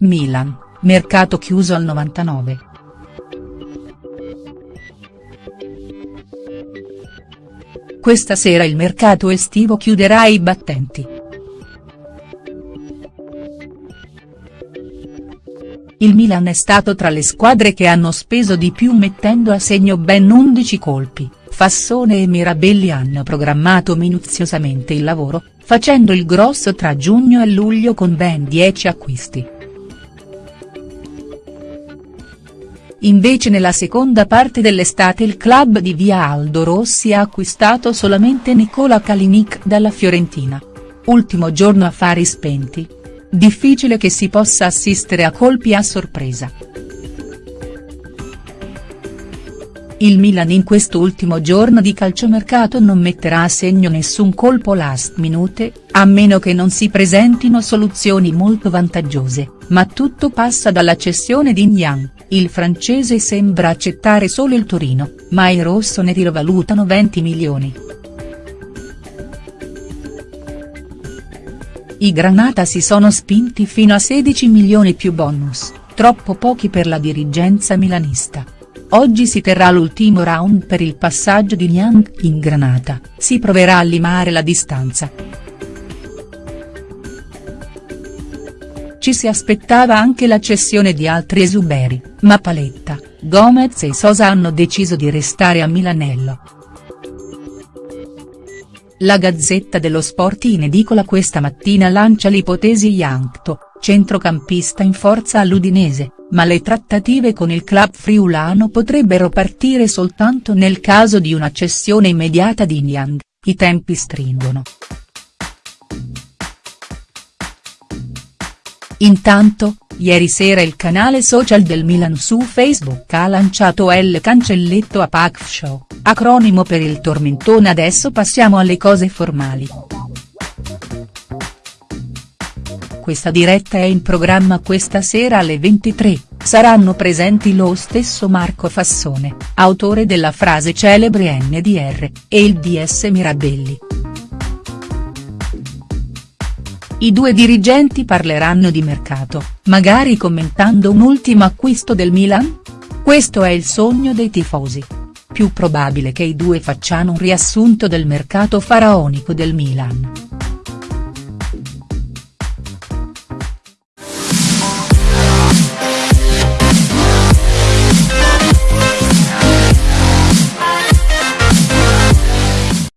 Milan, mercato chiuso al 99. Questa sera il mercato estivo chiuderà i battenti. Il Milan è stato tra le squadre che hanno speso di più mettendo a segno ben 11 colpi, Fassone e Mirabelli hanno programmato minuziosamente il lavoro, facendo il grosso tra giugno e luglio con ben 10 acquisti. Invece nella seconda parte dell'estate il club di via Aldo Rossi ha acquistato solamente Nicola Kalinic dalla Fiorentina. Ultimo giorno affari spenti. Difficile che si possa assistere a colpi a sorpresa. Il Milan in quest'ultimo giorno di calciomercato non metterà a segno nessun colpo last minute, a meno che non si presentino soluzioni molto vantaggiose, ma tutto passa dalla cessione di Niang, il francese sembra accettare solo il Torino, ma i rossoneri lo valutano 20 milioni. I Granata si sono spinti fino a 16 milioni più bonus, troppo pochi per la dirigenza milanista. Oggi si terrà l'ultimo round per il passaggio di Niang in Granata, si proverà a limare la distanza. Ci si aspettava anche la cessione di altri esuberi, ma Paletta, Gomez e Sosa hanno deciso di restare a Milanello. La Gazzetta dello Sport in edicola questa mattina lancia l'ipotesi Yankto, centrocampista in forza all'Udinese, ma le trattative con il club friulano potrebbero partire soltanto nel caso di una cessione immediata di Niang, i tempi stringono. Intanto, ieri sera il canale social del Milan su Facebook ha lanciato il cancelletto a Pac Show, acronimo per il tormentone adesso passiamo alle cose formali. Questa diretta è in programma questa sera alle 23, saranno presenti lo stesso Marco Fassone, autore della frase celebre NDR, e il DS Mirabelli. I due dirigenti parleranno di mercato, magari commentando un ultimo acquisto del Milan? Questo è il sogno dei tifosi. Più probabile che i due facciano un riassunto del mercato faraonico del Milan.